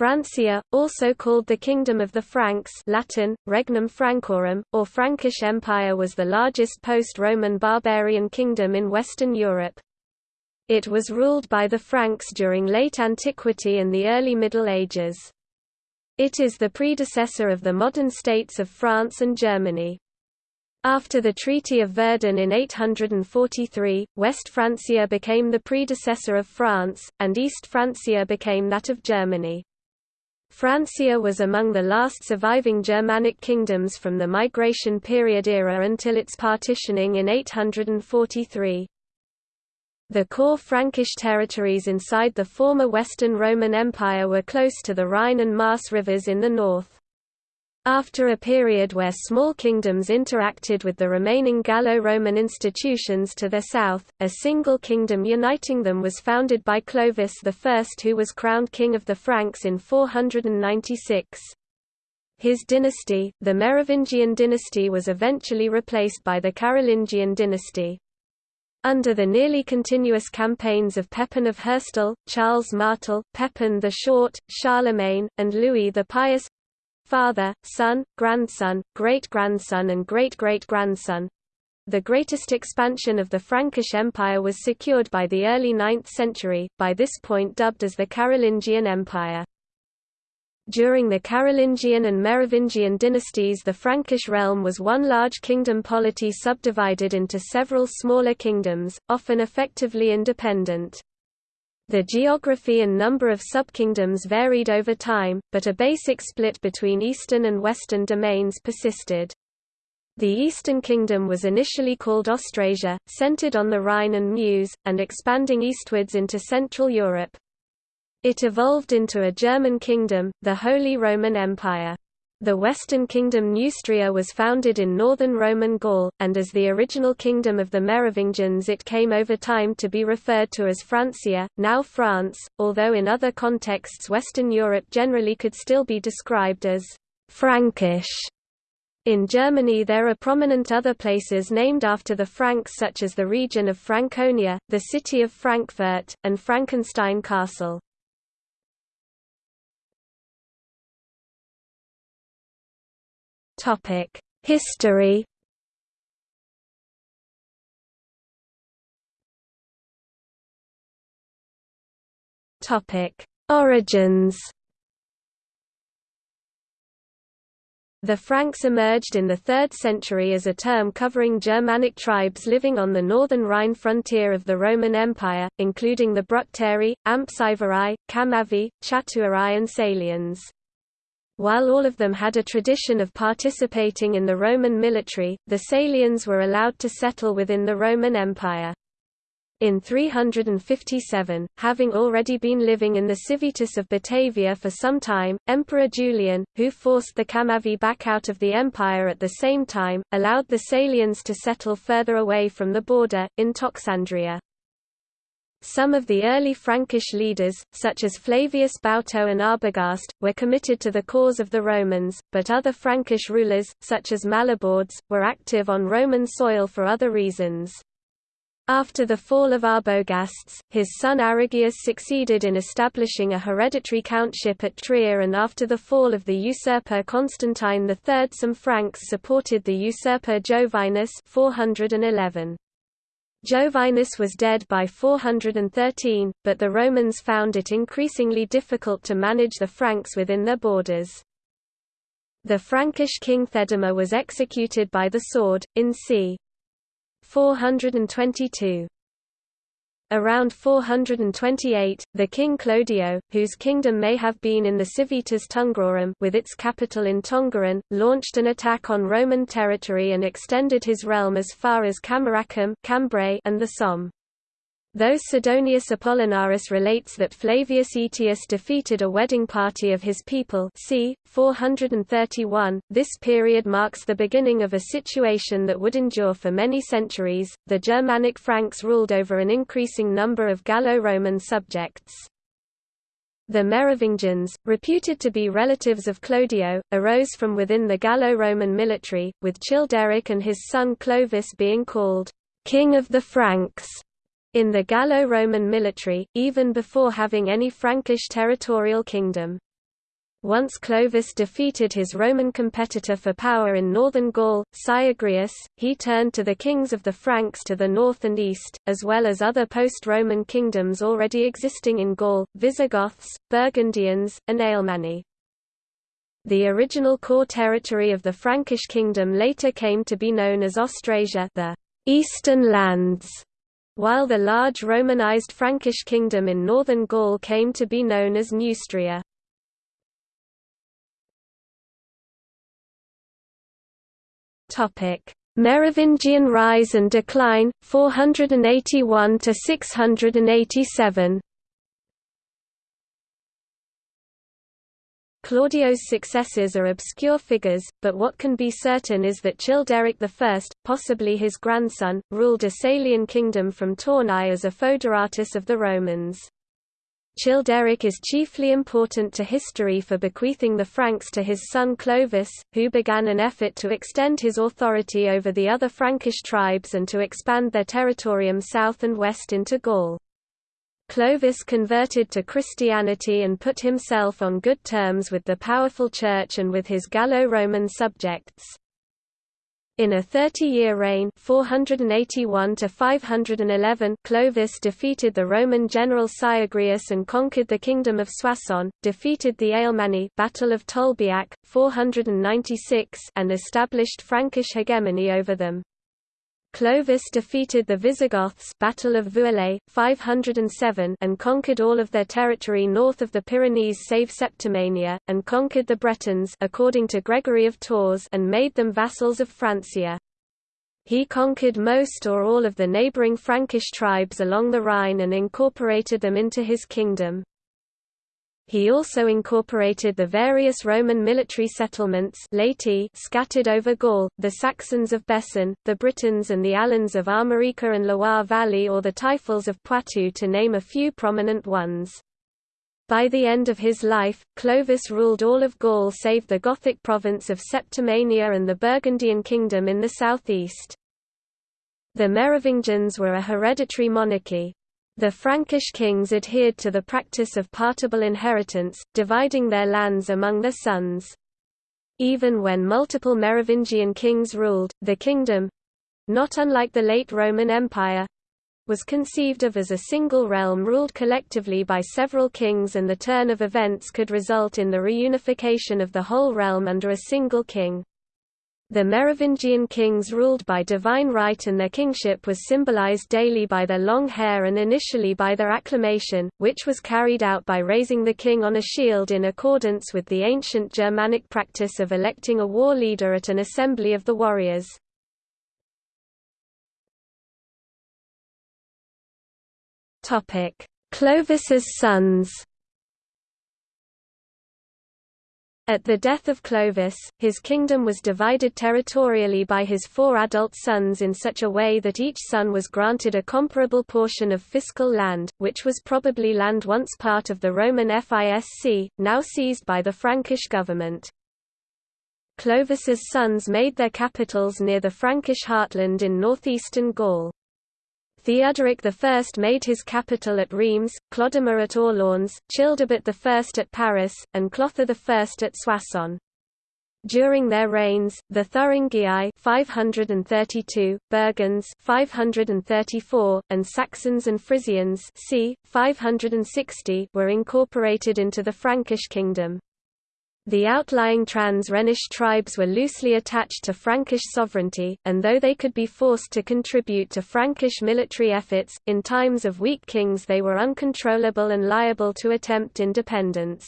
Francia, also called the Kingdom of the Franks Latin, Regnum Francorum, or Frankish Empire was the largest post-Roman barbarian kingdom in Western Europe. It was ruled by the Franks during late antiquity and the early Middle Ages. It is the predecessor of the modern states of France and Germany. After the Treaty of Verdun in 843, West Francia became the predecessor of France, and East Francia became that of Germany. Francia was among the last surviving Germanic kingdoms from the migration period era until its partitioning in 843. The core Frankish territories inside the former Western Roman Empire were close to the Rhine and Maas rivers in the north. After a period where small kingdoms interacted with the remaining Gallo-Roman institutions to their south, a single kingdom uniting them was founded by Clovis I who was crowned king of the Franks in 496. His dynasty, the Merovingian dynasty was eventually replaced by the Carolingian dynasty. Under the nearly continuous campaigns of Pepin of Herstal, Charles Martel, Pepin the Short, Charlemagne, and Louis the Pious, father, son, grandson, great-grandson and great-great-grandson. The greatest expansion of the Frankish Empire was secured by the early 9th century, by this point dubbed as the Carolingian Empire. During the Carolingian and Merovingian dynasties the Frankish realm was one large kingdom polity subdivided into several smaller kingdoms, often effectively independent. The geography and number of subkingdoms varied over time, but a basic split between eastern and western domains persisted. The Eastern Kingdom was initially called Austrasia, centered on the Rhine and Meuse, and expanding eastwards into Central Europe. It evolved into a German kingdom, the Holy Roman Empire. The Western Kingdom Neustria was founded in northern Roman Gaul, and as the original kingdom of the Merovingians it came over time to be referred to as Francia, now France, although in other contexts Western Europe generally could still be described as Frankish. In Germany there are prominent other places named after the Franks such as the region of Franconia, the city of Frankfurt, and Frankenstein Castle. History. Origins. The Franks emerged in the 3rd century as a term covering Germanic tribes living on the northern Rhine frontier of the Roman Empire, including the Bructeri, Ampsivarii, Chamavi, Chatuarii and Salians. While all of them had a tradition of participating in the Roman military, the Salians were allowed to settle within the Roman Empire. In 357, having already been living in the Civitas of Batavia for some time, Emperor Julian, who forced the Chamavi back out of the empire at the same time, allowed the Salians to settle further away from the border, in Toxandria. Some of the early Frankish leaders, such as Flavius Bauto and Arbogast, were committed to the cause of the Romans, but other Frankish rulers, such as Mallobaudes, were active on Roman soil for other reasons. After the fall of Arbogast, his son Arigius succeeded in establishing a hereditary countship at Trier and after the fall of the usurper Constantine III some Franks supported the usurper Jovinus 411. Jovinus was dead by 413, but the Romans found it increasingly difficult to manage the Franks within their borders. The Frankish king Theudemir was executed by the sword, in c. 422. Around 428, the king Clodio, whose kingdom may have been in the Civitas Tungrorum with its capital in Tongeren, launched an attack on Roman territory and extended his realm as far as Cameracum Cambrai and the Somme. Though Sidonius Apollinaris relates that Flavius Aetius defeated a wedding party of his people c. 431, this period marks the beginning of a situation that would endure for many centuries. The Germanic Franks ruled over an increasing number of Gallo-Roman subjects. The Merovingians, reputed to be relatives of Clodio, arose from within the Gallo-Roman military, with Childeric and his son Clovis being called King of the Franks in the Gallo-Roman military, even before having any Frankish territorial kingdom. Once Clovis defeated his Roman competitor for power in northern Gaul, Syagrius, he turned to the kings of the Franks to the north and east, as well as other post-Roman kingdoms already existing in Gaul, Visigoths, Burgundians, and Alemanni. The original core territory of the Frankish kingdom later came to be known as Austrasia the Eastern Lands, while the large Romanized Frankish kingdom in northern Gaul came to be known as Neustria. Merovingian rise and decline 481 to 687. Clodio's successors are obscure figures, but what can be certain is that Childeric I, possibly his grandson, ruled a Salian kingdom from Tournai as a foederatus of the Romans. Childeric is chiefly important to history for bequeathing the Franks to his son Clovis, who began an effort to extend his authority over the other Frankish tribes and to expand their territorium south and west into Gaul. Clovis converted to Christianity and put himself on good terms with the powerful church and with his Gallo-Roman subjects. In a 30-year reign 481 to 511, Clovis defeated the Roman general Syagrius and conquered the kingdom of Soissons, defeated the Alemanni Battle of Tolbiac, 496 and established Frankish hegemony over them. Clovis defeated the Visigoths Battle of Vouillé, 507 and conquered all of their territory north of the Pyrenees save Septimania, and conquered the Bretons according to Gregory of Tours and made them vassals of Francia. He conquered most or all of the neighboring Frankish tribes along the Rhine and incorporated them into his kingdom. He also incorporated the various Roman military settlements laeti scattered over Gaul, the Saxons of Bessin, the Britons and the Alans of Armorica and Loire Valley or the Taifals of Poitou to name a few prominent ones. By the end of his life, Clovis ruled all of Gaul save the Gothic province of Septimania and the Burgundian kingdom in the southeast. The Merovingians were a hereditary monarchy, the Frankish kings adhered to the practice of partible inheritance, dividing their lands among their sons. Even when multiple Merovingian kings ruled, the kingdom—not unlike the late Roman Empire, was conceived of as a single realm ruled collectively by several kings and the turn of events could result in the reunification of the whole realm under a single king. The Merovingian kings ruled by divine right and their kingship was symbolized daily by their long hair and initially by their acclamation, which was carried out by raising the king on a shield in accordance with the ancient Germanic practice of electing a war leader at an assembly of the warriors. Clovis's sons At the death of Clovis, his kingdom was divided territorially by his four adult sons in such a way that each son was granted a comparable portion of fiscal land, which was probably land once part of the Roman Fisc, now seized by the Frankish government. Clovis's sons made their capitals near the Frankish heartland in northeastern Gaul. Theodoric I made his capital at Reims, Clodomir at Orleans, Childebert I at Paris, and Clothar I at Soissons. During their reigns, the Thuringii 532, Burgunds 534, and Saxons and Frisians c. 560 were incorporated into the Frankish kingdom. The outlying trans-Rhenish tribes were loosely attached to Frankish sovereignty, and though they could be forced to contribute to Frankish military efforts, in times of weak kings they were uncontrollable and liable to attempt independence.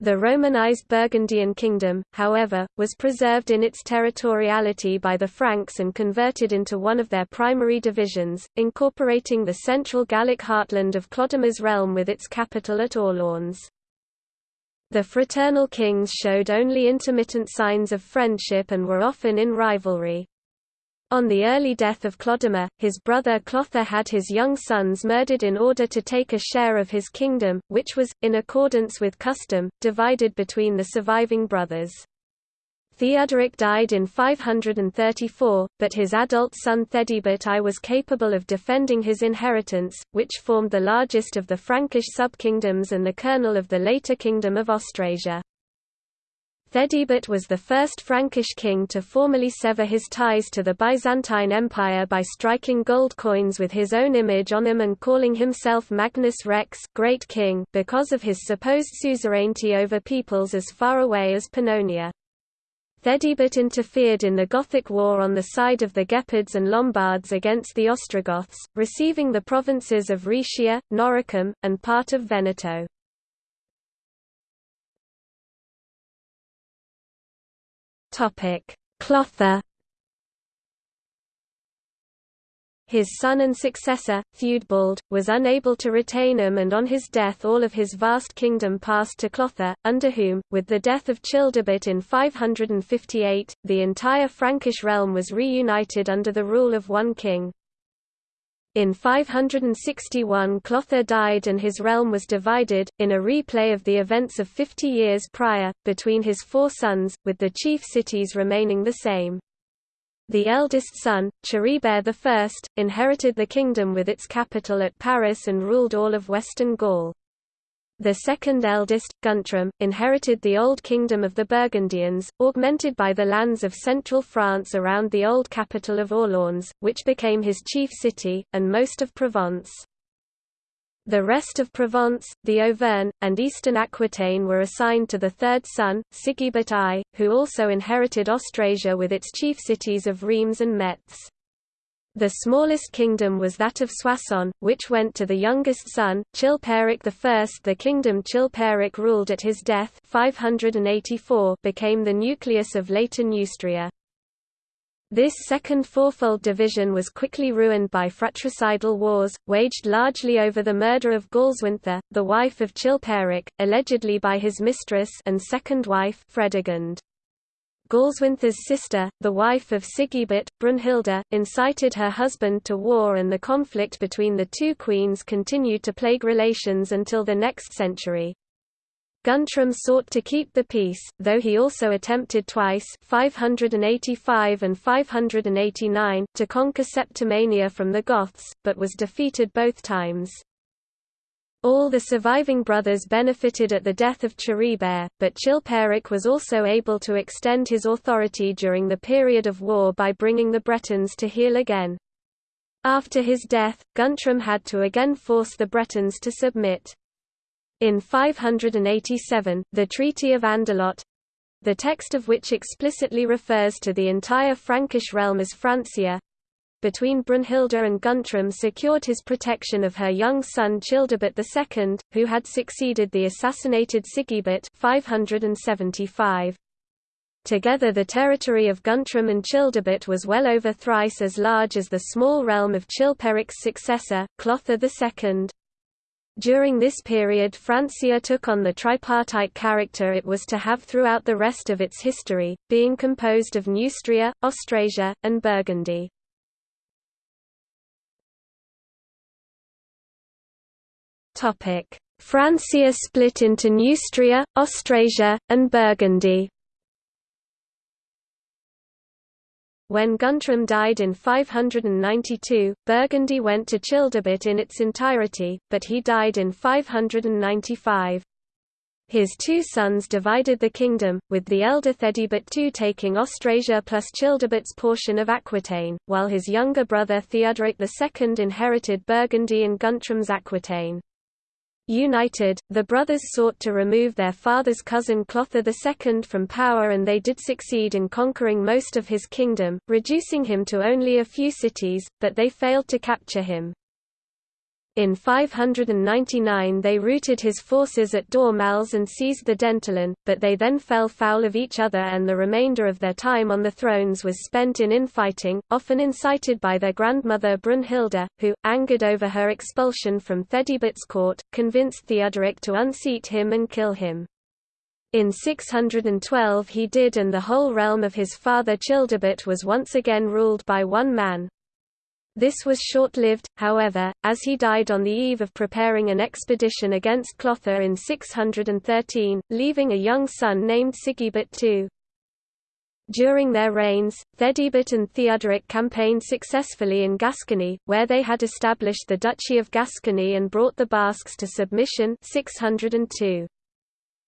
The Romanized Burgundian kingdom, however, was preserved in its territoriality by the Franks and converted into one of their primary divisions, incorporating the central Gallic heartland of Clodomir's realm with its capital at Orleans. The fraternal kings showed only intermittent signs of friendship and were often in rivalry. On the early death of Clodomir, his brother Clothar had his young sons murdered in order to take a share of his kingdom, which was, in accordance with custom, divided between the surviving brothers. Theodoric died in 534, but his adult son Theudebert I was capable of defending his inheritance, which formed the largest of the Frankish sub-kingdoms and the kernel of the later Kingdom of Austrasia. Theudebert was the first Frankish king to formally sever his ties to the Byzantine Empire by striking gold coins with his own image on them and calling himself Magnus Rex Great King because of his supposed suzerainty over peoples as far away as Pannonia. Theudebert interfered in the Gothic War on the side of the Gepids and Lombards against the Ostrogoths, receiving the provinces of Rhaetia, Noricum, and part of Veneto. Clothar His son and successor, Theudebald, was unable to retain him and on his death all of his vast kingdom passed to Clothar, under whom, with the death of Childebert in 558, the entire Frankish realm was reunited under the rule of one king. In 561 Clothar died and his realm was divided, in a replay of the events of 50 years prior, between his four sons, with the chief cities remaining the same. The eldest son, Charibert I, inherited the kingdom with its capital at Paris and ruled all of western Gaul. The second eldest, Guntram, inherited the old kingdom of the Burgundians, augmented by the lands of central France around the old capital of Orléans, which became his chief city, and most of Provence. The rest of Provence, the Auvergne, and eastern Aquitaine were assigned to the third son, Sigebert I, who also inherited Austrasia with its chief cities of Reims and Metz. The smallest kingdom was that of Soissons, which went to the youngest son, Chilperic I. The kingdom Chilperic ruled at his death 584 became the nucleus of later Neustria. This second fourfold division was quickly ruined by fratricidal wars, waged largely over the murder of Galswintha, the wife of Chilperic, allegedly by his mistress and second wife Fredegund. Galswintha's sister, the wife of Sigebert, Brunhilde, incited her husband to war and the conflict between the two queens continued to plague relations until the next century. Guntram sought to keep the peace, though he also attempted twice 585 and 589 to conquer Septimania from the Goths, but was defeated both times. All the surviving brothers benefited at the death of Charibert, but Chilperic was also able to extend his authority during the period of war by bringing the Bretons to heel again. After his death, Guntram had to again force the Bretons to submit. In 587, the Treaty of Andelot—the text of which explicitly refers to the entire Frankish realm as Francia, between Brunhilde and Guntram secured his protection of her young son Childebert II, who had succeeded the assassinated Sigebert 575. Together the territory of Guntram and Childebert was well over thrice as large as the small realm of Chilperic's successor, Clothar II. During this period Francia took on the tripartite character it was to have throughout the rest of its history, being composed of Neustria, Austrasia, and Burgundy. Francia split into Neustria, Austrasia, and Burgundy. When Guntram died in 592, Burgundy went to Childebert in its entirety, but he died in 595. His two sons divided the kingdom, with the elder Theudebert II taking Austrasia plus Childebert's portion of Aquitaine, while his younger brother Theodoric II inherited Burgundy and Guntram's Aquitaine. United, the brothers sought to remove their father's cousin Clothar II from power and they did succeed in conquering most of his kingdom, reducing him to only a few cities, but they failed to capture him. In 599 they routed his forces at Dormelles and seized the Dentelin, but they then fell foul of each other and the remainder of their time on the thrones was spent in infighting, often incited by their grandmother Brunhilde, who, angered over her expulsion from Theudebert's court, convinced Theodoric to unseat him and kill him. In 612 he did and the whole realm of his father Childebert was once again ruled by one man, this was short-lived, however, as he died on the eve of preparing an expedition against Clothar in 613, leaving a young son named Sigebert II. During their reigns, Theudebert and Theodoric campaigned successfully in Gascony, where they had established the Duchy of Gascony and brought the Basques to submission 602.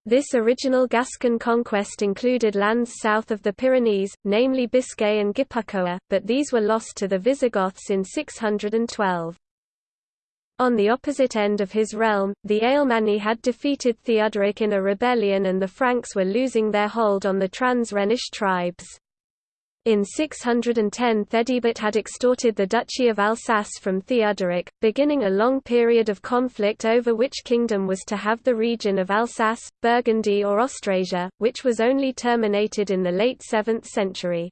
This original Gascon conquest included lands south of the Pyrenees, namely Biscay and Gipuzkoa, but these were lost to the Visigoths in 612. On the opposite end of his realm, the Alemanni had defeated Theodoric in a rebellion and the Franks were losing their hold on the trans-Rhenish tribes. In 610 Theudebert had extorted the Duchy of Alsace from Theuderic, beginning a long period of conflict over which kingdom was to have the region of Alsace, Burgundy or Austrasia, which was only terminated in the late 7th century.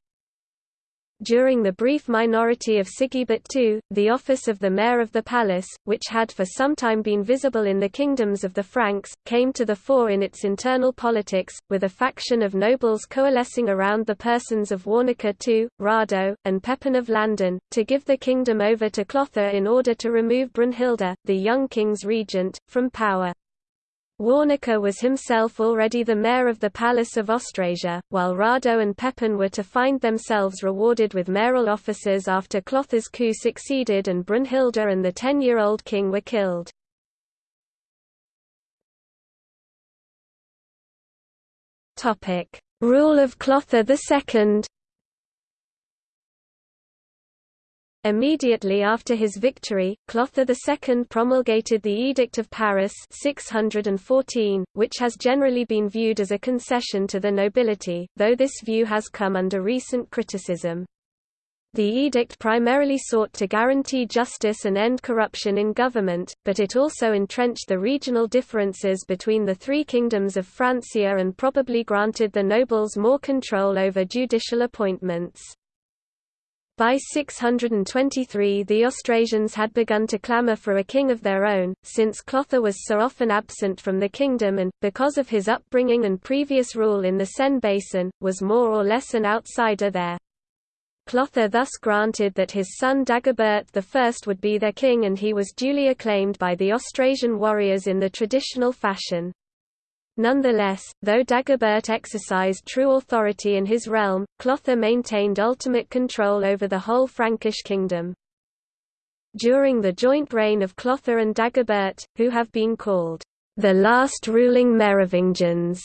During the brief minority of Sigebert II, the office of the mayor of the palace, which had for some time been visible in the kingdoms of the Franks, came to the fore in its internal politics, with a faction of nobles coalescing around the persons of Warnachar II, Rado, and Pepin of Landen, to give the kingdom over to Clothar in order to remove Brunhilde, the young king's regent, from power. Warnachar was himself already the mayor of the Palace of Austrasia, while Rado and Pepin were to find themselves rewarded with mayoral offices after Clothar's coup succeeded and Brunhilde and the ten-year-old king were killed. Rule of Clothar II Immediately after his victory, Clothar II promulgated the Edict of Paris 614, which has generally been viewed as a concession to the nobility, though this view has come under recent criticism. The edict primarily sought to guarantee justice and end corruption in government, but it also entrenched the regional differences between the three kingdoms of Francia and probably granted the nobles more control over judicial appointments. By 623 the Austrasians had begun to clamour for a king of their own, since Clothar was so often absent from the kingdom and, because of his upbringing and previous rule in the Seine basin, was more or less an outsider there. Clothar thus granted that his son Dagobert I would be their king and he was duly acclaimed by the Austrasian warriors in the traditional fashion. Nonetheless, though Dagobert exercised true authority in his realm, Clothar maintained ultimate control over the whole Frankish kingdom. During the joint reign of Clothar and Dagobert, who have been called the last ruling Merovingians,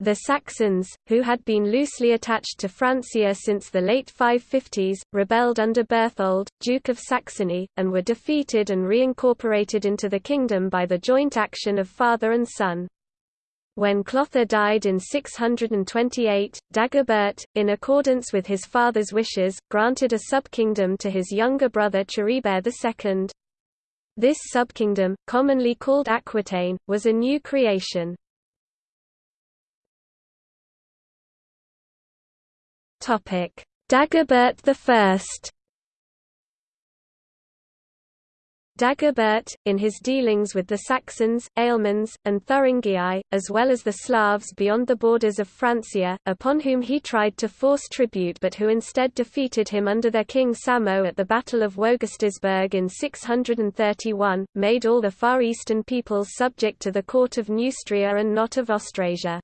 the Saxons, who had been loosely attached to Francia since the late 550s, rebelled under Berthold, Duke of Saxony, and were defeated and reincorporated into the kingdom by the joint action of father and son. When Clothar died in 628, Dagobert, in accordance with his father's wishes, granted a subkingdom to his younger brother Charibert II. This subkingdom, commonly called Aquitaine, was a new creation. Dagobert I Dagobert, in his dealings with the Saxons, Alemans, and Thuringii, as well as the Slavs beyond the borders of Francia, upon whom he tried to force tribute but who instead defeated him under their king Samo at the Battle of Wogastisburg in 631, made all the Far Eastern peoples subject to the court of Neustria and not of Austrasia.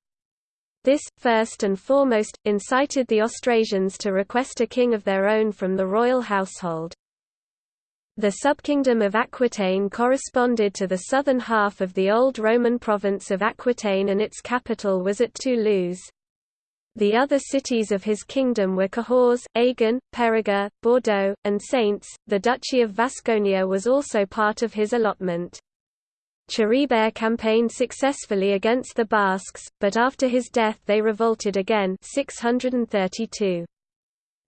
This, first and foremost, incited the Austrasians to request a king of their own from the royal household. The subkingdom of Aquitaine corresponded to the southern half of the old Roman province of Aquitaine and its capital was at Toulouse. The other cities of his kingdom were Cahors, Agen, Périgueux, Bordeaux, and Saintes. The Duchy of Vasconia was also part of his allotment. Charibert campaigned successfully against the Basques, but after his death they revolted again 632.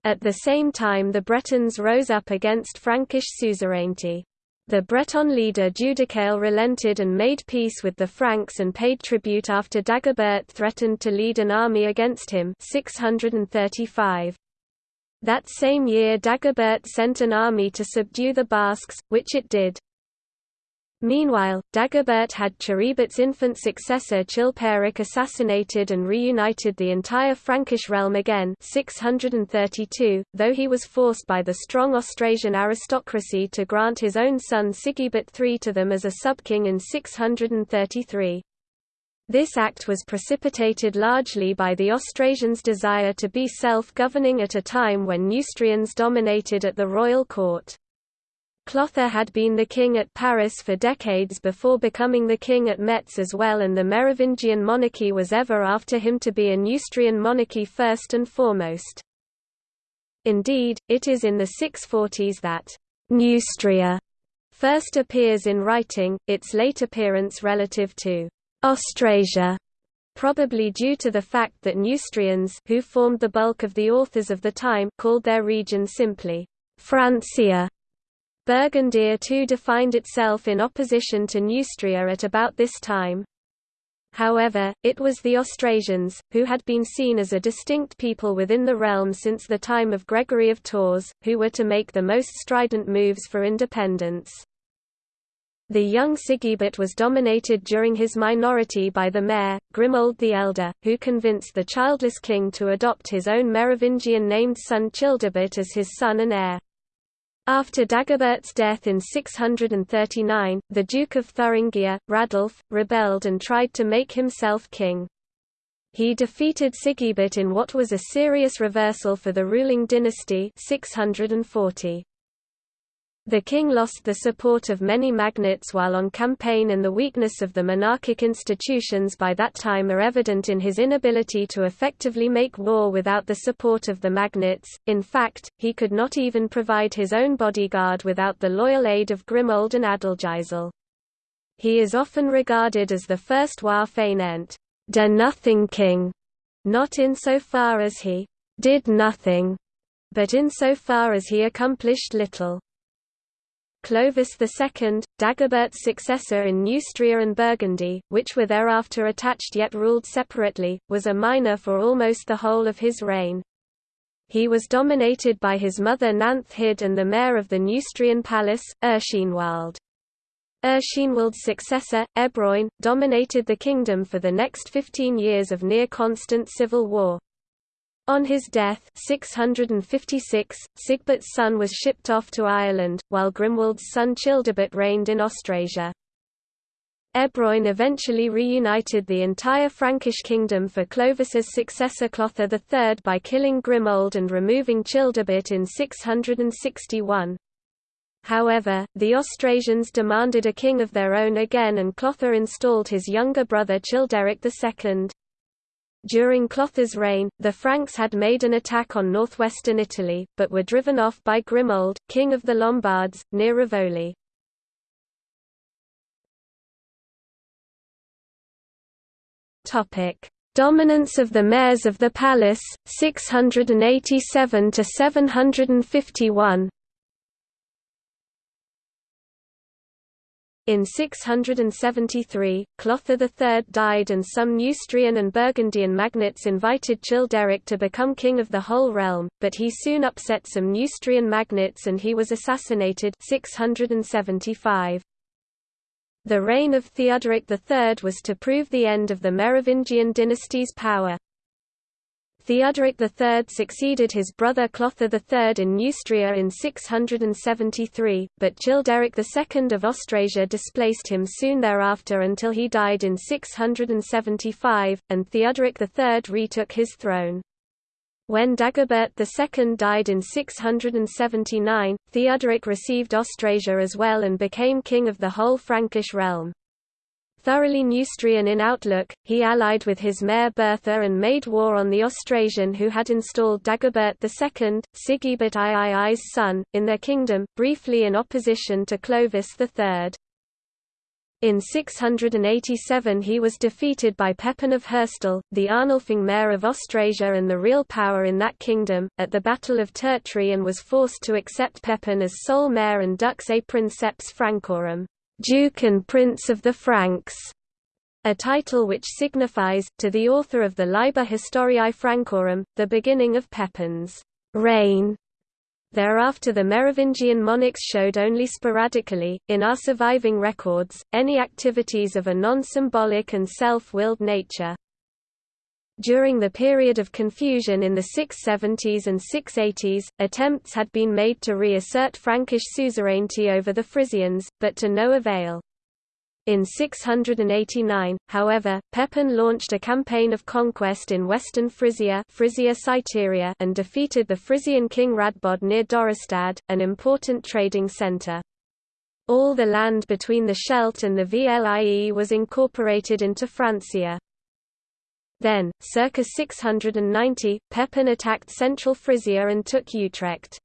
At the same time the Bretons rose up against Frankish suzerainty. The Breton leader Judicael relented and made peace with the Franks and paid tribute after Dagobert threatened to lead an army against him 635. That same year Dagobert sent an army to subdue the Basques, which it did. Meanwhile, Dagobert had Charibert's infant successor Chilperic assassinated and reunited the entire Frankish realm again 632, though he was forced by the strong Austrasian aristocracy to grant his own son Sigebert III to them as a subking in 633. This act was precipitated largely by the Austrasians' desire to be self-governing at a time when Neustrians dominated at the royal court. Clothar had been the king at Paris for decades before becoming the king at Metz as well and the Merovingian monarchy was ever after him to be a Neustrian monarchy first and foremost. Indeed, it is in the 640s that Neustria first appears in writing, its late appearance relative to Austrasia probably due to the fact that Neustrians who formed the bulk of the authors of the time called their region simply Francia. Burgundia too defined itself in opposition to Neustria at about this time. However, it was the Austrasians, who had been seen as a distinct people within the realm since the time of Gregory of Tours, who were to make the most strident moves for independence. The young Sigebert was dominated during his minority by the mayor, Grimoald the Elder, who convinced the childless king to adopt his own Merovingian-named son Childebert as his son and heir. After Dagobert's death in 639, the Duke of Thuringia, Radulf, rebelled and tried to make himself king. He defeated Sigebert in what was a serious reversal for the ruling dynasty 640. The king lost the support of many magnates while on campaign and the weakness of the monarchic institutions by that time are evident in his inability to effectively make war without the support of the magnates, in fact, he could not even provide his own bodyguard without the loyal aid of Grimoald and Adalgisel. He is often regarded as the first roi fainéant, de nothing king, not insofar as he did nothing, but insofar as he accomplished little. Clovis II, Dagobert's successor in Neustria and Burgundy, which were thereafter attached yet ruled separately, was a minor for almost the whole of his reign. He was dominated by his mother Nanthild and the mayor of the Neustrian palace, Erchinoald. Erchinoald's successor, Ebroin, dominated the kingdom for the next 15 years of near-constant civil war. On his death 656, Sigebert's son was shipped off to Ireland, while Grimoald's son Childebert reigned in Austrasia. Ebroin eventually reunited the entire Frankish kingdom for Clovis's successor Clothar III by killing Grimoald and removing Childebert in 661. However, the Austrasians demanded a king of their own again and Clothar installed his younger brother Childeric II. During Clothar's reign, the Franks had made an attack on northwestern Italy, but were driven off by Grimoald, king of the Lombards, near Rivoli. Dominance of the mayors of the palace, 687 to 751 In 673, Clothar III died and some Neustrian and Burgundian magnates invited Childeric to become king of the whole realm, but he soon upset some Neustrian magnates and he was assassinated 675. The reign of Theodoric III was to prove the end of the Merovingian dynasty's power. Theodoric III succeeded his brother Clothar III in Neustria in 673, but Childeric II of Austrasia displaced him soon thereafter until he died in 675, and Theodoric III retook his throne. When Dagobert II died in 679, Theodoric received Austrasia as well and became king of the whole Frankish realm. Thoroughly Neustrian in outlook, he allied with his mayor Berthar and made war on the Austrasian who had installed Dagobert II, Sigebert III's son, in their kingdom, briefly in opposition to Clovis III. In 687 he was defeated by Pepin of Herstal, the Arnulfing mayor of Austrasia and the real power in that kingdom, at the Battle of Tertry and was forced to accept Pepin as sole mayor and dux a princeps Francorum. Duke and Prince of the Franks, a title which signifies, to the author of the Liber Historiae Francorum, the beginning of Pepin's reign. Thereafter the Merovingian monarchs showed only sporadically, in our surviving records, any activities of a non-symbolic and self-willed nature. During the period of confusion in the 670s and 680s, attempts had been made to reassert Frankish suzerainty over the Frisians, but to no avail. In 689, however, Pepin launched a campaign of conquest in western Frisia, Frisia Citerior and defeated the Frisian king Radbod near Dorestad, an important trading centre. All the land between the Scheldt and the Vlie was incorporated into Francia. Then, circa 690, Pepin attacked central Frisia and took Utrecht.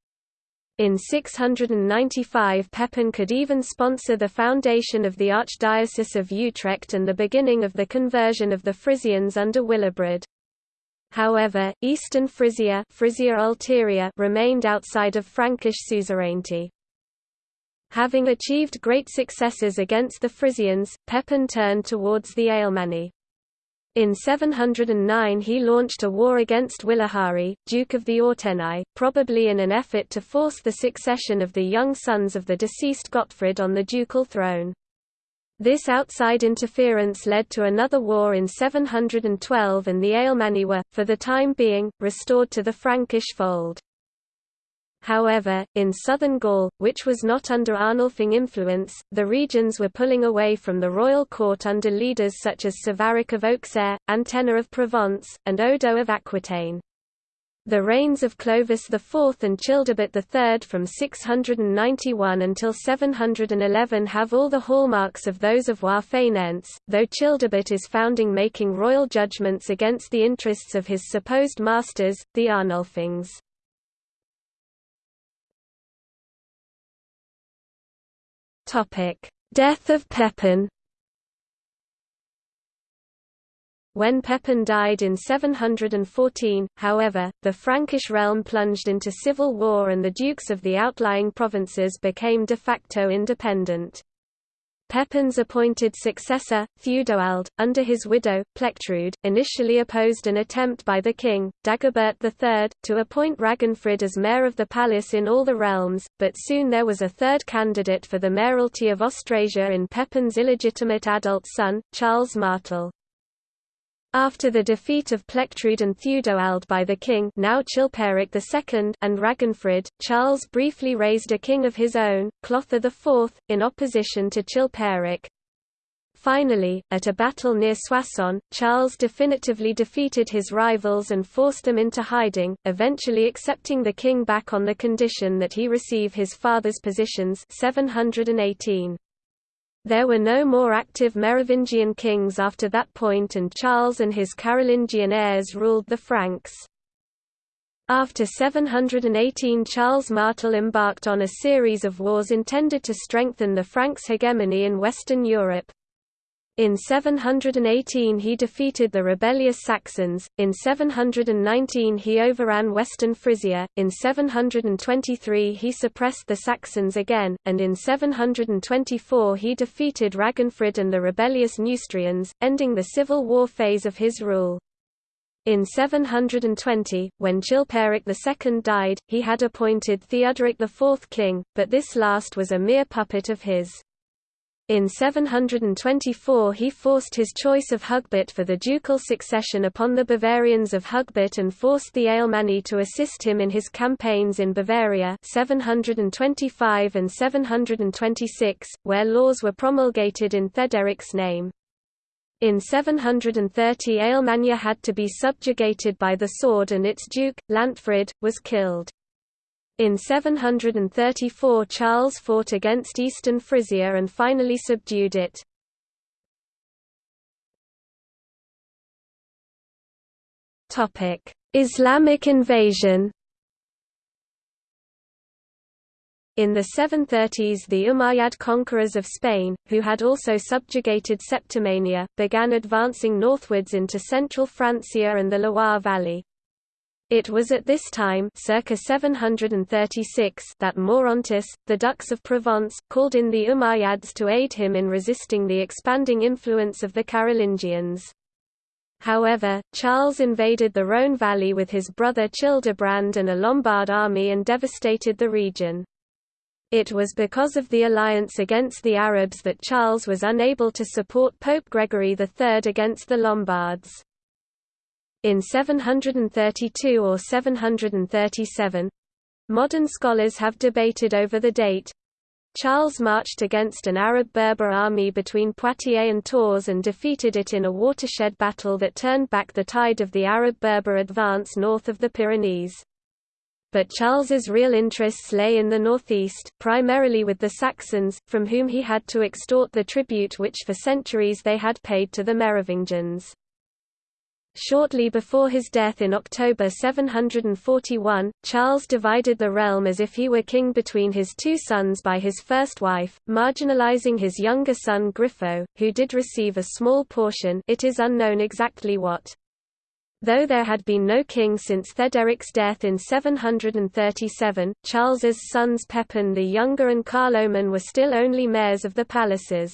In 695 Pepin could even sponsor the foundation of the Archdiocese of Utrecht and the beginning of the conversion of the Frisians under Willibrord. However, eastern Frisia, Frisia Ulterior remained outside of Frankish suzerainty. Having achieved great successes against the Frisians, Pepin turned towards the Alemanni. In 709 he launched a war against Wilahari, Duke of the Ortenau, probably in an effort to force the succession of the young sons of the deceased Gottfried on the ducal throne. This outside interference led to another war in 712 and the Alemanni were, for the time being, restored to the Frankish fold. However, in southern Gaul, which was not under Arnulfing influence, the regions were pulling away from the royal court under leaders such as Savaric of Auxerre, Antenor of Provence, and Odo of Aquitaine. The reigns of Clovis IV and Childebert III from 691 until 711 have all the hallmarks of those of rois fainéants, though Childebert is founding making royal judgments against the interests of his supposed masters, the Arnulfings. Topic: Death of Pepin. When Pepin died in 714, however, the Frankish realm plunged into civil war and the dukes of the outlying provinces became de facto independent. Pepin's appointed successor, Theudowald, under his widow, Plectrude, initially opposed an attempt by the king, Dagobert III, to appoint Ragenfrid as mayor of the palace in all the realms, but soon there was a third candidate for the mayoralty of Austrasia in Pepin's illegitimate adult son, Charles Martel. After the defeat of Plectrude and Theudowald by the king now Chilperic II and Ragenfrid, Charles briefly raised a king of his own, Clothar IV, in opposition to Chilperic. Finally, at a battle near Soissons, Charles definitively defeated his rivals and forced them into hiding, eventually accepting the king back on the condition that he receive his father's positions 718. There were no more active Merovingian kings after that point and Charles and his Carolingian heirs ruled the Franks. After 718 Charles Martel embarked on a series of wars intended to strengthen the Franks' hegemony in Western Europe. In 718 he defeated the rebellious Saxons, in 719 he overran western Frisia, in 723 he suppressed the Saxons again, and in 724 he defeated Ragenfrid and the rebellious Neustrians, ending the civil war phase of his rule. In 720, when Chilperic II died, he had appointed Theodoric IV king, but this last was a mere puppet of his. In 724 he forced his choice of Hugbert for the ducal succession upon the Bavarians of Hugbert and forced the Alemanni to assist him in his campaigns in Bavaria 725 and 726, where laws were promulgated in Theoderic's name. In 730 Alemannia had to be subjugated by the sword and its duke, Lantfrid, was killed. In 734 Charles fought against eastern Frisia and finally subdued it. Islamic invasion In the 730s the Umayyad conquerors of Spain, who had also subjugated Septimania, began advancing northwards into central Francia and the Loire Valley. It was at this time circa 736 that Maurontus, the Dux of Provence, called in the Umayyads to aid him in resisting the expanding influence of the Carolingians. However, Charles invaded the Rhone valley with his brother Childebrand and a Lombard army and devastated the region. It was because of the alliance against the Arabs that Charles was unable to support Pope Gregory III against the Lombards in 732 or 737. Modern scholars have debated over the date. Charles marched against an Arab Berber army between Poitiers and Tours and defeated it in a watershed battle that turned back the tide of the Arab Berber advance north of the Pyrenees. but Charles's real interests lay in the northeast, primarily with the Saxons, from whom he had to extort the tribute which for centuries they had paid to the Merovingians. Shortly before his death in October 741, Charles divided the realm as if he were king between his two sons by his first wife, marginalizing his younger son Grifo, who did receive a small portion it is unknown exactly what. Though there had been no king since Theoderic's death in 737, Charles's sons Pepin the Younger and Carloman were still only mayors of the palaces.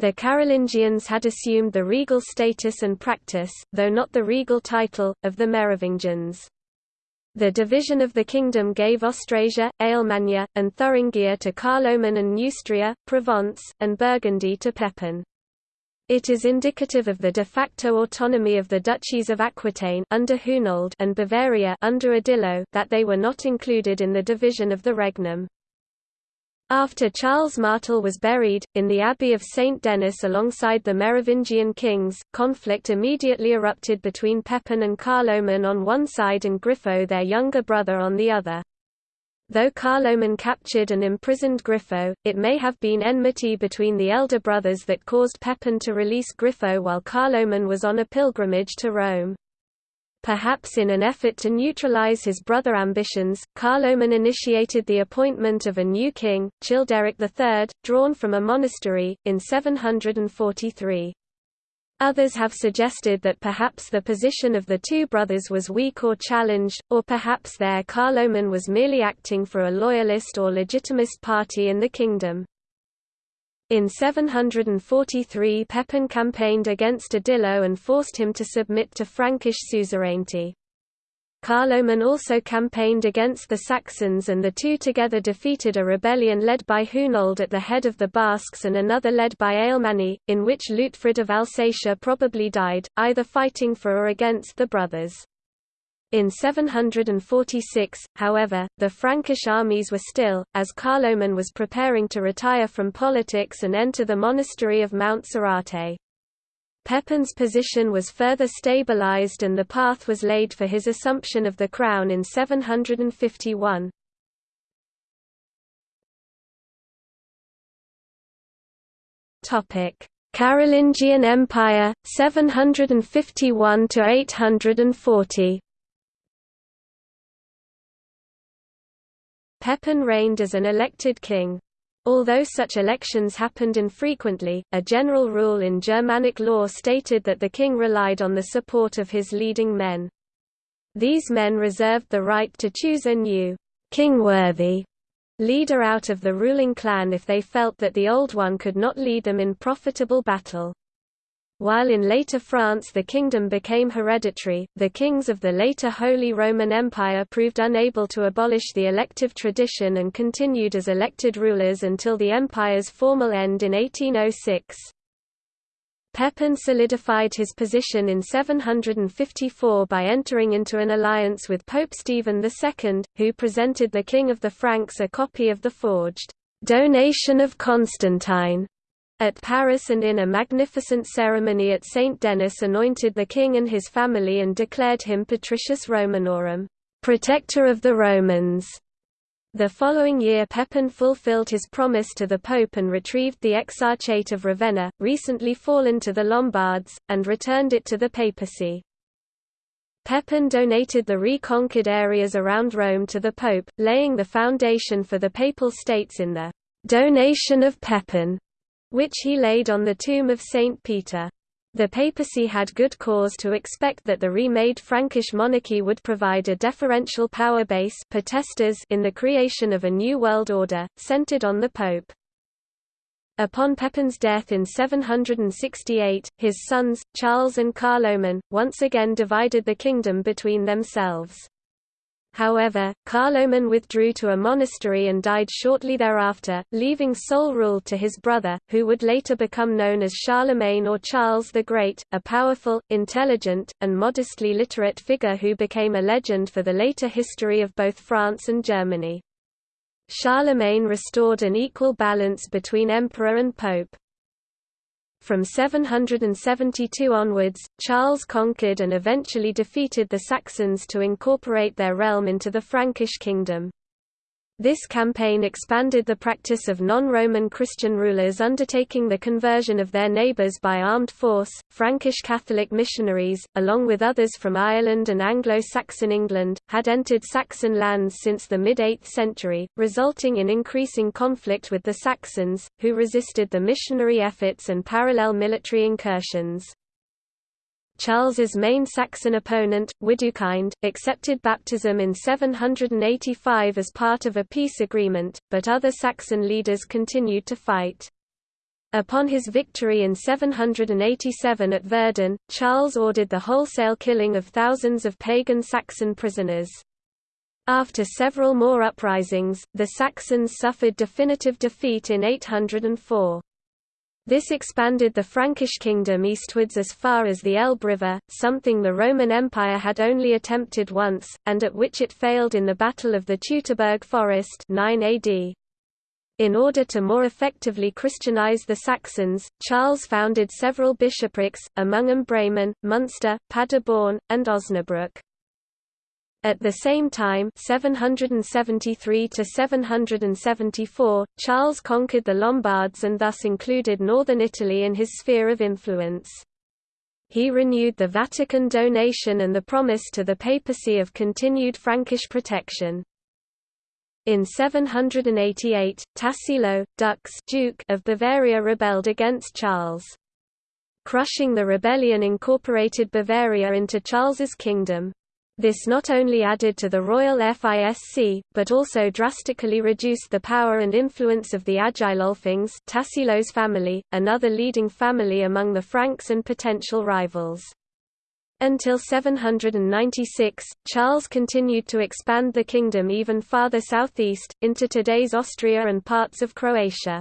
The Carolingians had assumed the regal status and practice, though not the regal title, of the Merovingians. The division of the kingdom gave Austrasia, Alemannia, and Thuringia to Carloman and Neustria, Provence, and Burgundy to Pepin. It is indicative of the de facto autonomy of the duchies of Aquitaine under Hunold and Bavaria under Odilo that they were not included in the division of the regnum. After Charles Martel was buried, in the Abbey of St. Denis alongside the Merovingian kings, conflict immediately erupted between Pepin and Carloman on one side and Grifo their younger brother on the other. Though Carloman captured and imprisoned Grifo, it may have been enmity between the elder brothers that caused Pepin to release Grifo while Carloman was on a pilgrimage to Rome. Perhaps in an effort to neutralize his brother ambitions, Carloman initiated the appointment of a new king, Childeric III, drawn from a monastery, in 743. Others have suggested that perhaps the position of the two brothers was weak or challenged, or perhaps there Carloman was merely acting for a loyalist or legitimist party in the kingdom. In 743 Pepin campaigned against Odilo and forced him to submit to Frankish suzerainty. Carloman also campaigned against the Saxons and the two together defeated a rebellion led by Hunold at the head of the Basques and another led by Alemanni, in which Lutfrid of Alsatia probably died, either fighting for or against the brothers. In 746, however, the Frankish armies were still, as Carloman was preparing to retire from politics and enter the monastery of Mount Soracte. Pepin's position was further stabilized and the path was laid for his assumption of the crown in 751. Carolingian Empire, 751 Pepin reigned as an elected king. Although such elections happened infrequently, a general rule in Germanic law stated that the king relied on the support of his leading men. These men reserved the right to choose a new, king-worthy leader out of the ruling clan if they felt that the old one could not lead them in profitable battle. While in later France the kingdom became hereditary, the kings of the later Holy Roman Empire proved unable to abolish the elective tradition and continued as elected rulers until the empire's formal end in 1806. Pepin solidified his position in 754 by entering into an alliance with Pope Stephen II, who presented the King of the Franks a copy of the forged Donation of Constantine at Paris and in a magnificent ceremony at St. Denis anointed the king and his family and declared him Patricius Romanorum, protector of the Romans. The following year Pepin fulfilled his promise to the Pope and retrieved the Exarchate of Ravenna, recently fallen to the Lombards, and returned it to the papacy. Pepin donated the reconquered areas around Rome to the Pope, laying the foundation for the Papal States in the «Donation of Pepin», which he laid on the tomb of Saint Peter. The papacy had good cause to expect that the remade Frankish monarchy would provide a deferential power base in the creation of a new world order, centered on the pope. Upon Pepin's death in 768, his sons, Charles and Carloman, once again divided the kingdom between themselves. However, Carloman withdrew to a monastery and died shortly thereafter, leaving sole rule to his brother, who would later become known as Charlemagne or Charles the Great, a powerful, intelligent, and modestly literate figure who became a legend for the later history of both France and Germany. Charlemagne restored an equal balance between emperor and pope. From 772 onwards, Charles conquered and eventually defeated the Saxons to incorporate their realm into the Frankish kingdom. This campaign expanded the practice of non-Roman Christian rulers undertaking the conversion of their neighbours by armed force. Frankish Catholic missionaries, along with others from Ireland and Anglo-Saxon England, had entered Saxon lands since the mid-8th century, resulting in increasing conflict with the Saxons, who resisted the missionary efforts and parallel military incursions. Charles's main Saxon opponent, Widukind, accepted baptism in 785 as part of a peace agreement, but other Saxon leaders continued to fight. Upon his victory in 787 at Verden, Charles ordered the wholesale killing of thousands of pagan Saxon prisoners. After several more uprisings, the Saxons suffered definitive defeat in 804. This expanded the Frankish kingdom eastwards as far as the Elbe River, something the Roman Empire had only attempted once, and at which it failed in the Battle of the Teutoburg Forest 9 AD. In order to more effectively Christianize the Saxons, Charles founded several bishoprics, among them Bremen, Munster, Paderborn, and Osnabrück. At the same time 773 to 774, Charles conquered the Lombards and thus included northern Italy in his sphere of influence. He renewed the Vatican donation and the promise to the papacy of continued Frankish protection. In 788, Tassilo, Dux Duke of Bavaria rebelled against Charles. Crushing the rebellion incorporated Bavaria into Charles's kingdom. This not only added to the royal FISC, but also drastically reduced the power and influence of the Agilolfings Tassilo's family, another leading family among the Franks and potential rivals. Until 796, Charles continued to expand the kingdom even farther southeast, into today's Austria and parts of Croatia.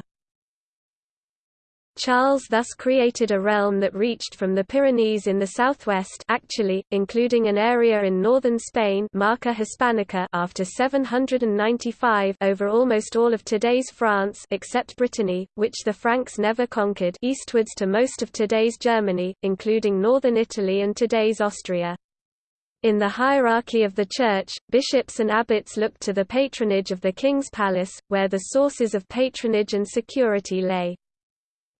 Charles thus created a realm that reached from the Pyrenees in the southwest actually, including an area in northern Spain Marca Hispanica after 795 over almost all of today's France except Brittany, which the Franks never conquered eastwards to most of today's Germany, including northern Italy and today's Austria. In the hierarchy of the Church, bishops and abbots looked to the patronage of the king's palace, where the sources of patronage and security lay.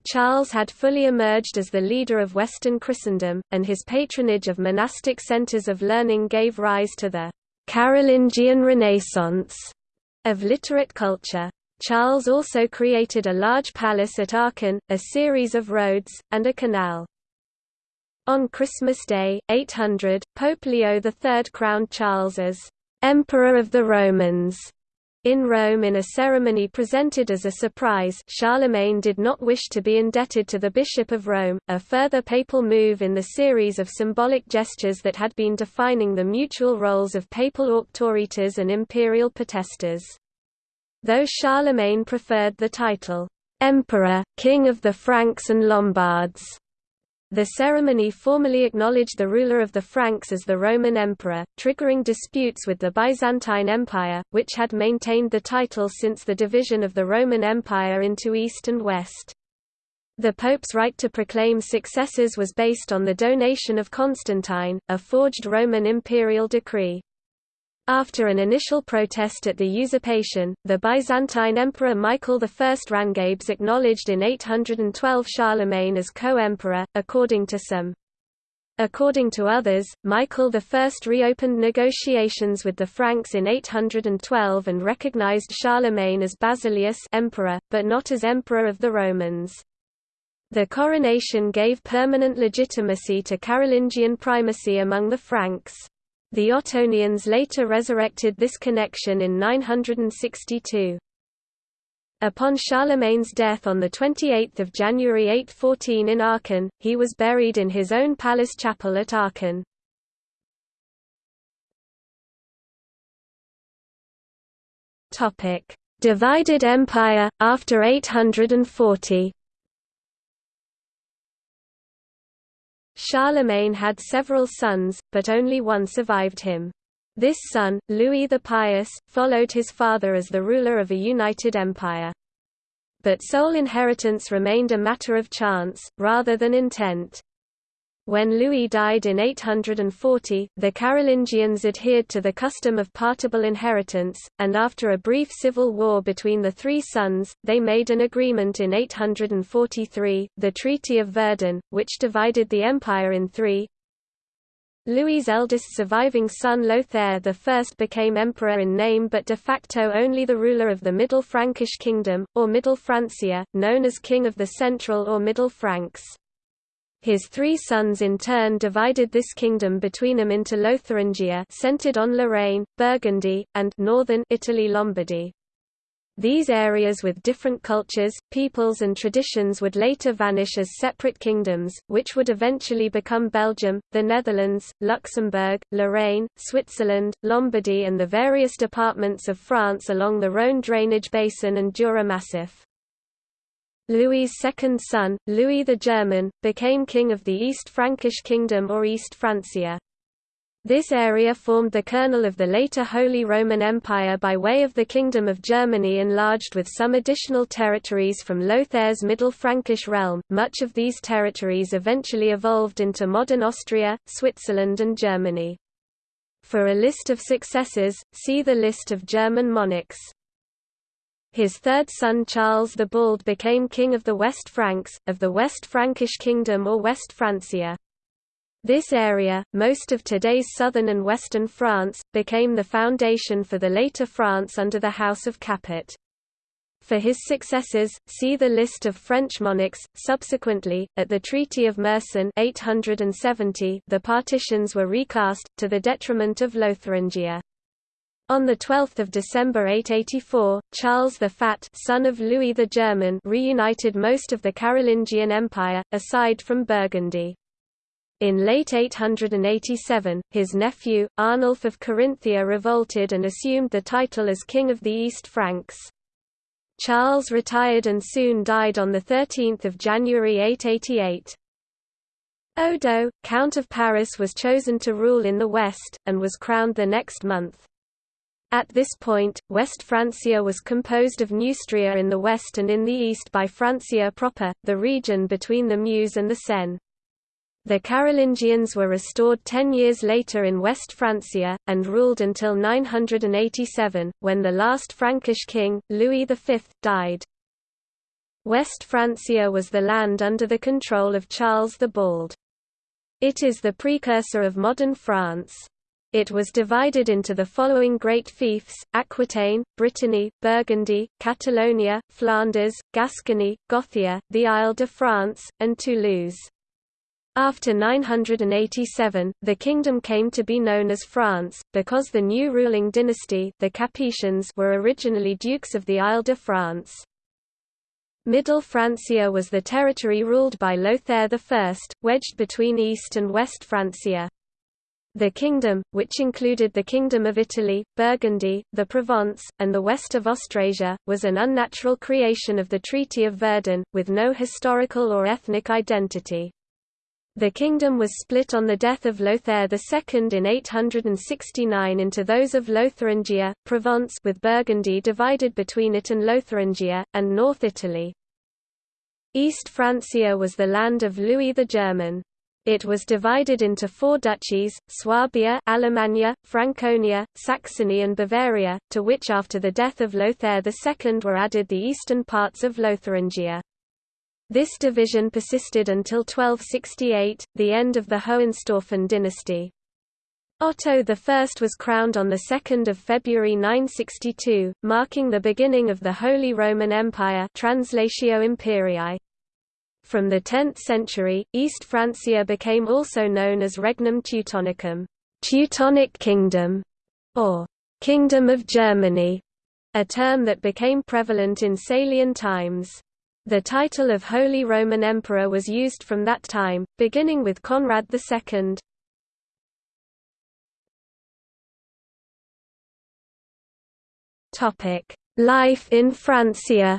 Charles had fully emerged as the leader of Western Christendom, and his patronage of monastic centers of learning gave rise to the Carolingian Renaissance of literate culture. Charles also created a large palace at Aachen, a series of roads, and a canal. On Christmas Day, 800, Pope Leo III crowned Charles as Emperor of the Romans in Rome in a ceremony presented as a surprise Charlemagne did not wish to be indebted to the Bishop of Rome, a further papal move in the series of symbolic gestures that had been defining the mutual roles of papal auctoritas and imperial potestas. Though Charlemagne preferred the title, Emperor, King of the Franks and Lombards, the ceremony formally acknowledged the ruler of the Franks as the Roman emperor, triggering disputes with the Byzantine Empire, which had maintained the title since the division of the Roman Empire into East and West. The Pope's right to proclaim successors was based on the donation of Constantine, a forged Roman imperial decree. After an initial protest at the usurpation, the Byzantine Emperor Michael I Rangabes acknowledged in 812 Charlemagne as co-emperor, according to some. According to others, Michael I reopened negotiations with the Franks in 812 and recognized Charlemagne as Basileus emperor, but not as emperor of the Romans. The coronation gave permanent legitimacy to Carolingian primacy among the Franks. The Ottonians later resurrected this connection in 962. Upon Charlemagne's death on 28 January 814 in Aachen, he was buried in his own palace chapel at Aachen. Divided empire, after 840 Charlemagne had several sons, but only one survived him. This son, Louis the Pious, followed his father as the ruler of a united empire. But sole inheritance remained a matter of chance, rather than intent. When Louis died in 840, the Carolingians adhered to the custom of partible inheritance, and after a brief civil war between the three sons, they made an agreement in 843, the Treaty of Verdun, which divided the empire in three. Louis's eldest surviving son Lothair I became emperor in name but de facto only the ruler of the Middle Frankish Kingdom, or Middle Francia, known as King of the Central or Middle Franks. His three sons in turn divided this kingdom between them into Lotharingia centered on Lorraine, Burgundy, and northern Italy Lombardy. These areas with different cultures, peoples and traditions would later vanish as separate kingdoms, which would eventually become Belgium, the Netherlands, Luxembourg, Lorraine, Switzerland, Lombardy and the various departments of France along the Rhône drainage basin and Jura Massif. Louis's second son, Louis the German, became king of the East Frankish Kingdom or East Francia. This area formed the kernel of the later Holy Roman Empire by way of the Kingdom of Germany enlarged with some additional territories from Lothair's Middle Frankish realm. Much of these territories eventually evolved into modern Austria, Switzerland and Germany. For a list of successors, see the list of German monarchs. His third son Charles the Bald became king of the West Franks, of the West Frankish Kingdom or West Francia. This area, most of today's southern and western France, became the foundation for the later France under the House of Capet. For his successors, see the list of French monarchs. Subsequently, at the Treaty of Meerssen 870, the partitions were recast, to the detriment of Lotharingia. On 12 December 884, Charles the Fat son of Louis the German reunited most of the Carolingian Empire, aside from Burgundy. In late 887, his nephew, Arnulf of Carinthia revolted and assumed the title as King of the East Franks. Charles retired and soon died on 13 January 888. Odo, Count of Paris was chosen to rule in the west, and was crowned the next month. At this point, West Francia was composed of Neustria in the west and in the east by Francia proper, the region between the Meuse and the Seine. The Carolingians were restored ten years later in West Francia, and ruled until 987, when the last Frankish king, Louis V, died. West Francia was the land under the control of Charles the Bald. It is the precursor of modern France. It was divided into the following great fiefs, Aquitaine, Brittany, Burgundy, Catalonia, Flanders, Gascony, Gothia, the Isle de France, and Toulouse. After 987, the kingdom came to be known as France, because the new ruling dynasty the Capetians were originally dukes of the Isle de France. Middle Francia was the territory ruled by Lothair I, wedged between East and West Francia. The kingdom, which included the Kingdom of Italy, Burgundy, the Provence, and the west of Austrasia, was an unnatural creation of the Treaty of Verdun, with no historical or ethnic identity. The kingdom was split on the death of Lothair II in 869 into those of Lotharingia, Provence with Burgundy divided between it and Lotharingia, and North Italy. East Francia was the land of Louis the German. It was divided into four duchies, Swabia Alemannia, Franconia, Saxony and Bavaria, to which after the death of Lothair II were added the eastern parts of Lotharingia. This division persisted until 1268, the end of the Hohenstaufen dynasty. Otto I was crowned on 2 February 962, marking the beginning of the Holy Roman Empire Translatio Imperii. From the 10th century, East Francia became also known as Regnum Teutonicum Teutonic Kingdom, or Kingdom of Germany, a term that became prevalent in Salian times. The title of Holy Roman Emperor was used from that time, beginning with Conrad II. Life in Francia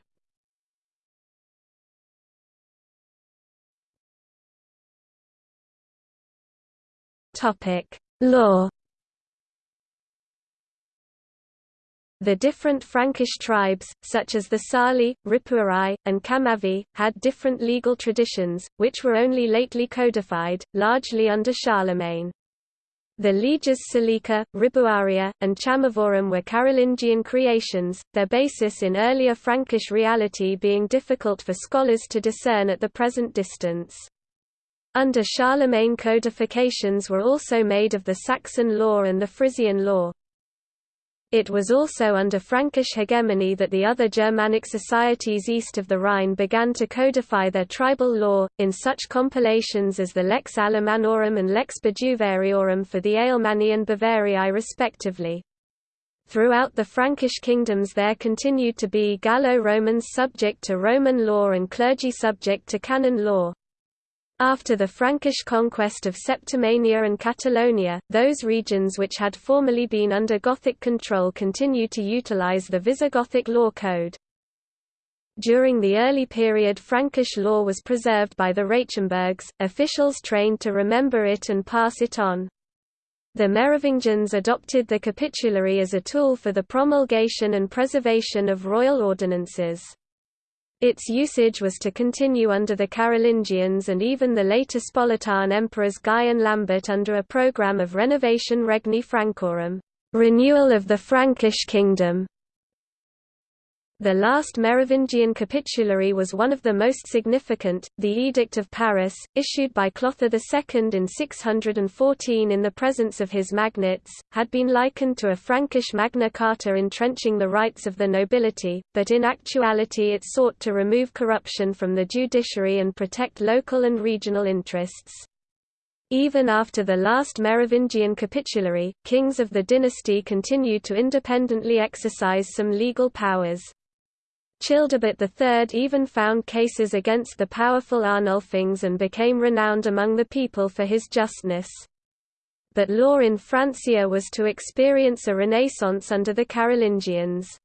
Topic: Law. The different Frankish tribes, such as the Sali, Ripuarii, and Chamavi, had different legal traditions, which were only lately codified, largely under Charlemagne. The leges Salica, Ribuaria, and Chamavorum were Carolingian creations, their basis in earlier Frankish reality being difficult for scholars to discern at the present distance. Under Charlemagne codifications were also made of the Saxon law and the Frisian law. It was also under Frankish hegemony that the other Germanic societies east of the Rhine began to codify their tribal law, in such compilations as the Lex Alemannorum and Lex Bajuvariorum for the Alemanni and Bavarii respectively. Throughout the Frankish kingdoms there continued to be Gallo-Romans subject to Roman law and clergy subject to canon law. After the Frankish conquest of Septimania and Catalonia, those regions which had formerly been under Gothic control continued to utilize the Visigothic law code. During the early period Frankish law was preserved by the rachimburgs, officials trained to remember it and pass it on. The Merovingians adopted the capitulary as a tool for the promulgation and preservation of royal ordinances. Its usage was to continue under the Carolingians and even the later Spoletan emperors Guy and Lambert under a program of Renovatio Regni Francorum renewal of the Frankish kingdom. The last Merovingian capitulary was one of the most significant, the Edict of Paris, issued by Clothar II in 614 in the presence of his magnates, had been likened to a Frankish Magna Carta entrenching the rights of the nobility, but in actuality it sought to remove corruption from the judiciary and protect local and regional interests. Even after the last Merovingian capitulary, kings of the dynasty continued to independently exercise some legal powers. Childebert III even found cases against the powerful Arnulfings and became renowned among the people for his justness. But law in Francia was to experience a renaissance under the Carolingians.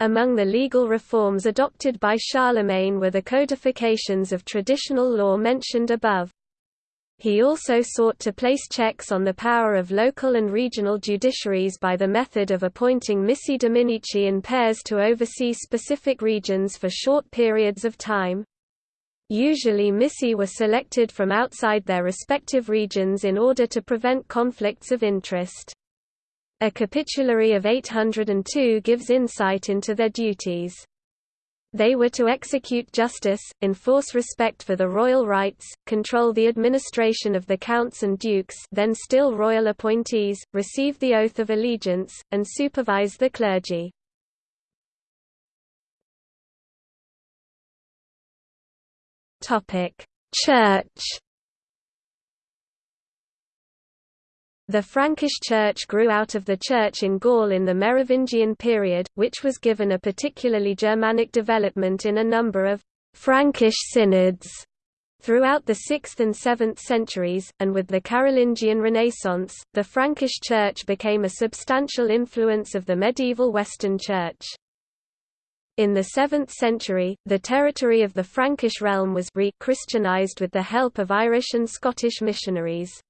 Among the legal reforms adopted by Charlemagne were the codifications of traditional law mentioned above. He also sought to place checks on the power of local and regional judiciaries by the method of appointing missi dominici in pairs to oversee specific regions for short periods of time. Usually missi were selected from outside their respective regions in order to prevent conflicts of interest. A capitulary of 802 gives insight into their duties. They were to execute justice, enforce respect for the royal rights, control the administration of the counts and dukes then still royal appointees, receive the oath of allegiance, and supervise the clergy. Church The Frankish Church grew out of the Church in Gaul in the Merovingian period, which was given a particularly Germanic development in a number of «Frankish synods» throughout the 6th and 7th centuries, and with the Carolingian Renaissance, the Frankish Church became a substantial influence of the medieval Western Church. In the 7th century, the territory of the Frankish realm was re-Christianized with the help of Irish and Scottish missionaries.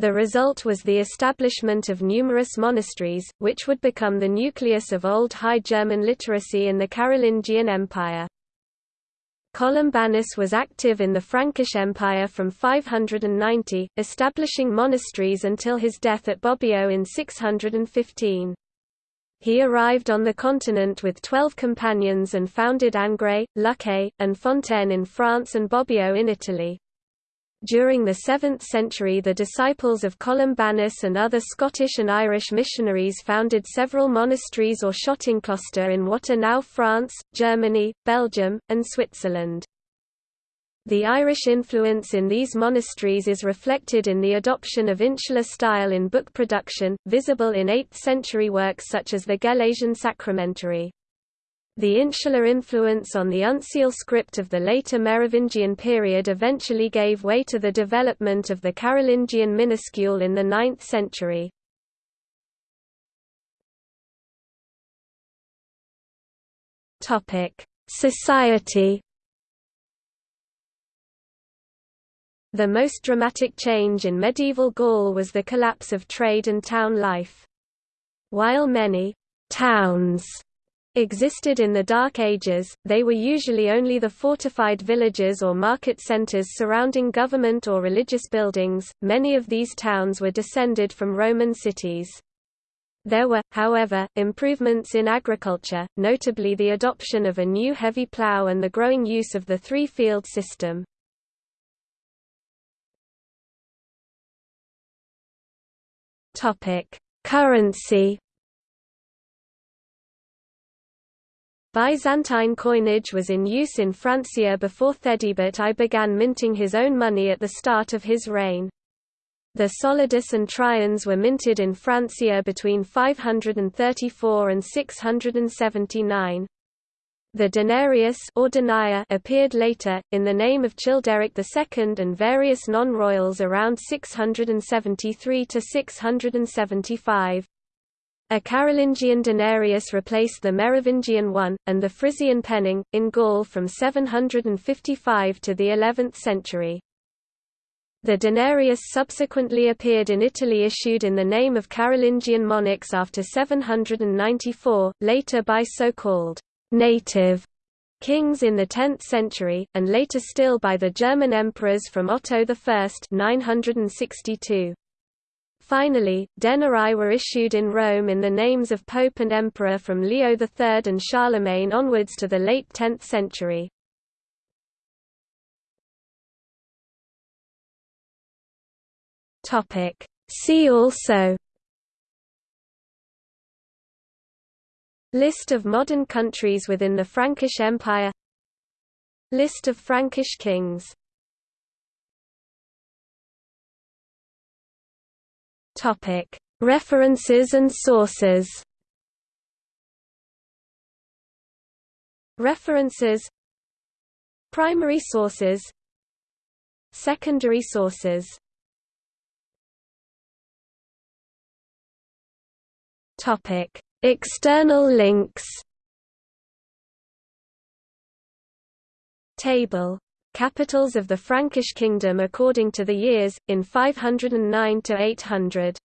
The result was the establishment of numerous monasteries, which would become the nucleus of Old High German literacy in the Carolingian Empire. Columbanus was active in the Frankish Empire from 590, establishing monasteries until his death at Bobbio in 615. He arrived on the continent with twelve companions and founded Annegray, Luxeuil, and Fontaine in France and Bobbio in Italy. During the 7th century the disciples of Columbanus and other Scottish and Irish missionaries founded several monasteries or Schottenkloster in what are now France, Germany, Belgium, and Switzerland. The Irish influence in these monasteries is reflected in the adoption of insular style in book production, visible in 8th-century works such as the Gelasian Sacramentary. The insular influence on the uncial script of the later Merovingian period eventually gave way to the development of the Carolingian minuscule in the 9th century. Society The most dramatic change in medieval Gaul was the collapse of trade and town life. While many, towns existed in the Dark Ages, they were usually only the fortified villages or market centers surrounding government or religious buildings. Many of these towns were descended from Roman cities. There were, however, improvements in agriculture, notably the adoption of a new heavy plough and the growing use of the three-field system. Currency Byzantine coinage was in use in Francia before Theudebert I began minting his own money at the start of his reign. The solidus and triens were minted in Francia between 534 and 679. The denarius or denier appeared later, in the name of Childeric II and various non-royals around 673 to 675. A Carolingian denarius replaced the Merovingian one, and the Frisian penning, in Gaul from 755 to the 11th century. The denarius subsequently appeared in Italy issued in the name of Carolingian monarchs after 794, later by so-called native kings in the 10th century, and later still by the German emperors from Otto I 962. Finally, denarii were issued in Rome in the names of pope and emperor from Leo III and Charlemagne onwards to the late 10th century. See also List of modern countries within the Frankish Empire List of Frankish kings References and sources. References. Primary sources. Secondary sources. Topic: External links. Table Capitals of the Frankish kingdom according to the years, in 509 to 800